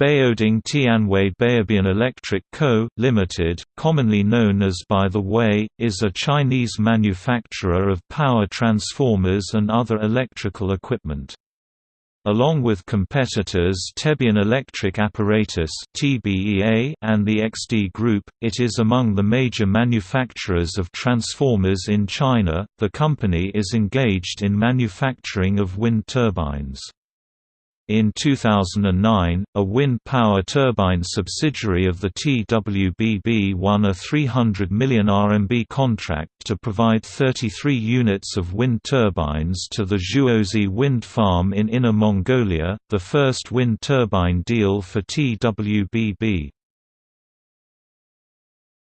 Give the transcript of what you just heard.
Baoding Tianwei Baobian Electric Co., Limited, commonly known as By the Way, is a Chinese manufacturer of power transformers and other electrical equipment. Along with competitors Tebian Electric Apparatus and the XD Group, it is among the major manufacturers of transformers in China. The company is engaged in manufacturing of wind turbines. In 2009, a wind power turbine subsidiary of the TWBB won a 300 million RMB contract to provide 33 units of wind turbines to the Zhuozi wind farm in Inner Mongolia, the first wind turbine deal for TWBB.